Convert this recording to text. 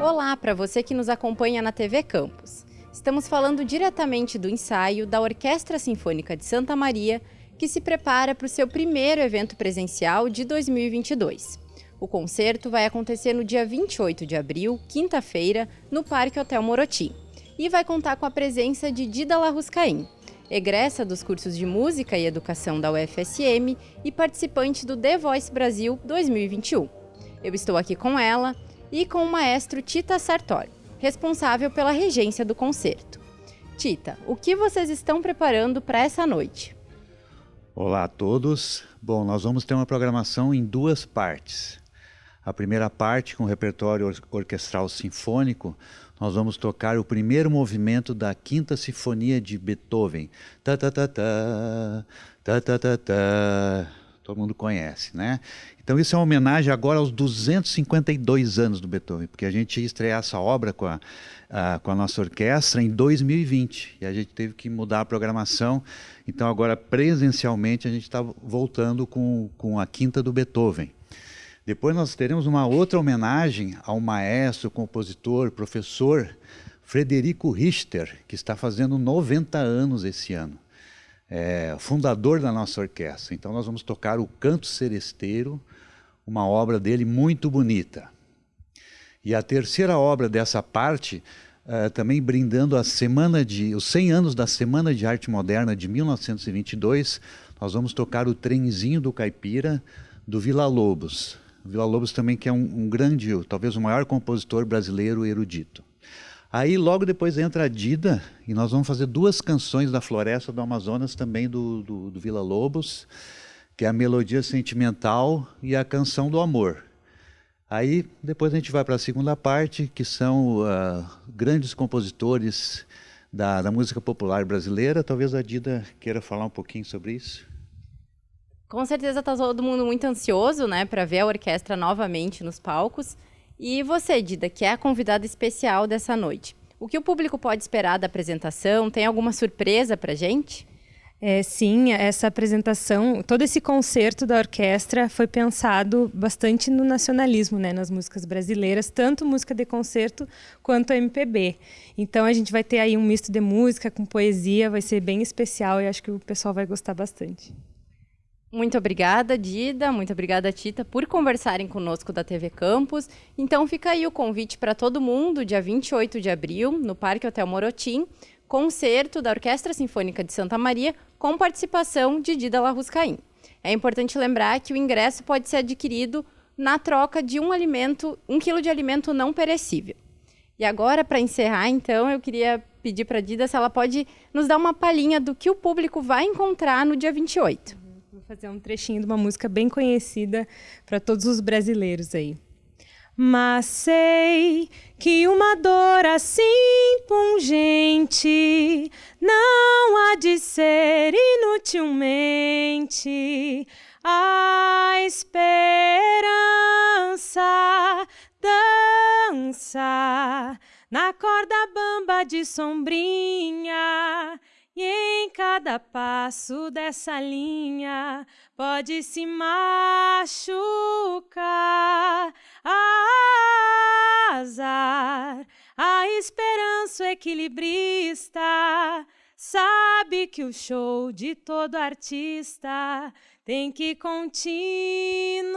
Olá para você que nos acompanha na TV Campus. Estamos falando diretamente do ensaio da Orquestra Sinfônica de Santa Maria, que se prepara para o seu primeiro evento presencial de 2022. O concerto vai acontecer no dia 28 de abril, quinta-feira, no Parque Hotel Morotim, e vai contar com a presença de Dida Larruscaim, egressa dos cursos de Música e Educação da UFSM e participante do The Voice Brasil 2021. Eu estou aqui com ela e com o maestro Tita Sartori, responsável pela regência do concerto. Tita, o que vocês estão preparando para essa noite? Olá a todos. Bom, nós vamos ter uma programação em duas partes. A primeira parte, com o repertório or orquestral sinfônico, nós vamos tocar o primeiro movimento da Quinta Sinfonia de Beethoven. Ta ta ta ta, ta ta ta ta. Todo mundo conhece, né? Então isso é uma homenagem agora aos 252 anos do Beethoven, porque a gente ia estrear essa obra com a, a, com a nossa orquestra em 2020 e a gente teve que mudar a programação. Então agora presencialmente a gente está voltando com, com a quinta do Beethoven. Depois nós teremos uma outra homenagem ao maestro, compositor, professor Frederico Richter, que está fazendo 90 anos esse ano. É, fundador da nossa orquestra. Então nós vamos tocar o Canto Seresteiro, uma obra dele muito bonita. E a terceira obra dessa parte, uh, também brindando a semana de, os 100 anos da Semana de Arte Moderna de 1922, nós vamos tocar o Trenzinho do Caipira, do Vila Lobos. Vila Lobos também que é um, um grande, talvez o maior compositor brasileiro erudito. Aí logo depois entra a Dida e nós vamos fazer duas canções da Floresta do Amazonas também do, do, do Vila Lobos que é a melodia sentimental e a canção do amor. Aí depois a gente vai para a segunda parte, que são uh, grandes compositores da, da, música popular brasileira. Talvez a Dida queira falar um pouquinho sobre isso. Com certeza está todo mundo muito ansioso, né, para ver a orquestra novamente nos palcos. E você, Dida, que é a convidada especial dessa noite. O que o público pode esperar da apresentação? Tem alguma surpresa para gente? É, sim, essa apresentação, todo esse concerto da orquestra foi pensado bastante no nacionalismo, né, nas músicas brasileiras, tanto música de concerto quanto MPB. Então a gente vai ter aí um misto de música com poesia, vai ser bem especial e acho que o pessoal vai gostar bastante. Muito obrigada, Dida, muito obrigada, Tita, por conversarem conosco da TV Campus. Então fica aí o convite para todo mundo, dia 28 de abril, no Parque Hotel Morotim, concerto da Orquestra Sinfônica de Santa Maria com participação de Dida Larruscaim. É importante lembrar que o ingresso pode ser adquirido na troca de um alimento, um quilo de alimento não perecível. E agora, para encerrar, então, eu queria pedir para a Dida se ela pode nos dar uma palhinha do que o público vai encontrar no dia 28. Fazer um trechinho de uma música bem conhecida para todos os brasileiros aí. Mas sei que uma dor assim pungente não há de ser inutilmente a esperança dança na corda bamba de sombrinha e em cada passo dessa linha pode se machucar. Azar, a esperança equilibrista sabe que o show de todo artista tem que continuar.